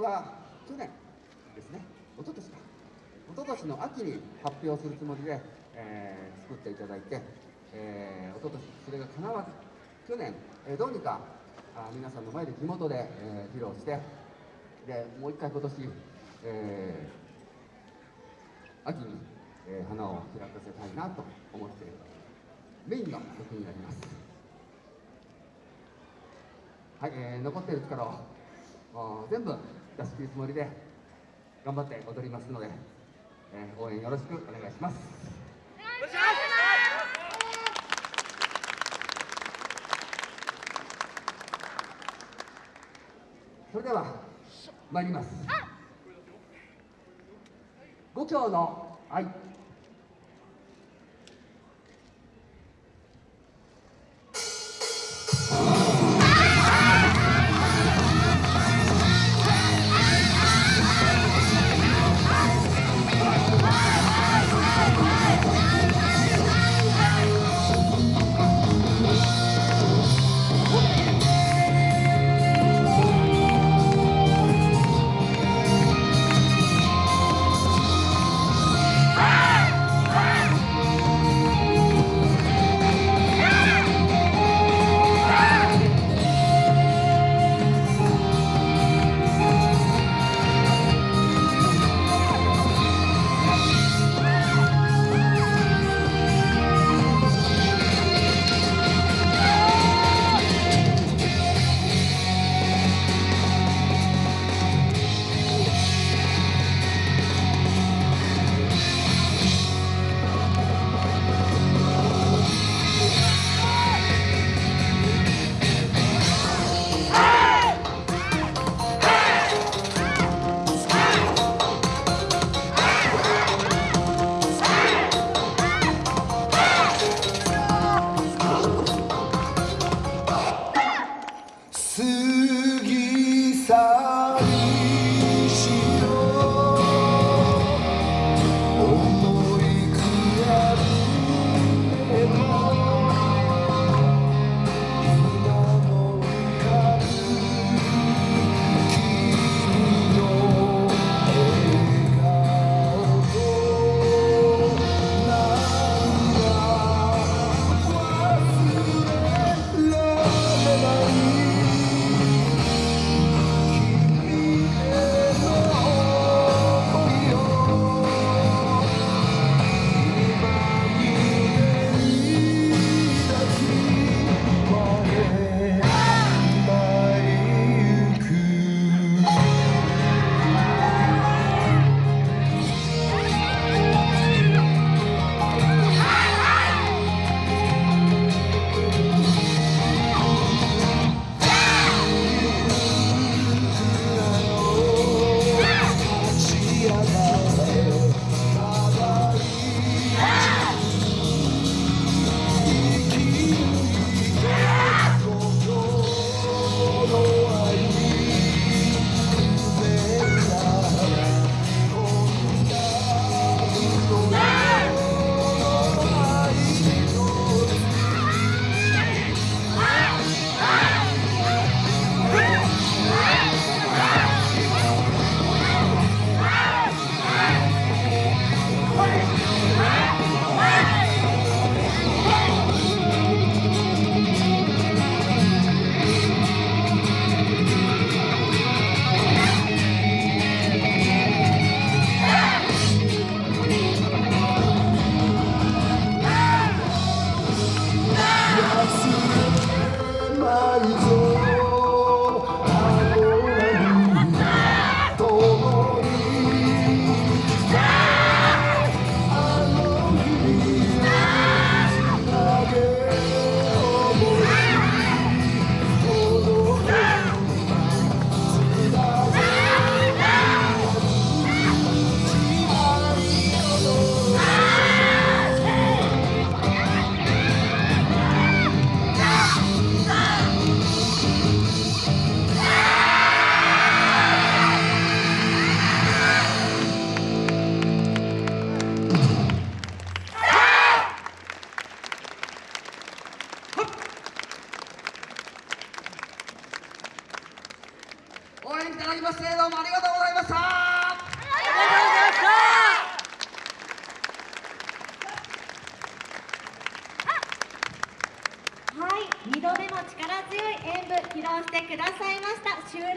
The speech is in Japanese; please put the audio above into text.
は去年ですね一昨年か一昨年の秋に発表するつもりで、えー、作っていただいて、えー、一昨年それが叶わず去年、えー、どうにかあ皆さんの前で地元で、えー、披露してでもう一回今年、えー、秋に、えー、花を開かせたいなと思っているメインの曲になります。はい、えー、残っている力を全部出し切るつもりで頑張って踊りますので、えー、応援よろしくお願いします。それでは参ります。五教の愛どうもありがとうございましたありがとうございましたはい、二度目の力強い演舞披露してくださいました。襲来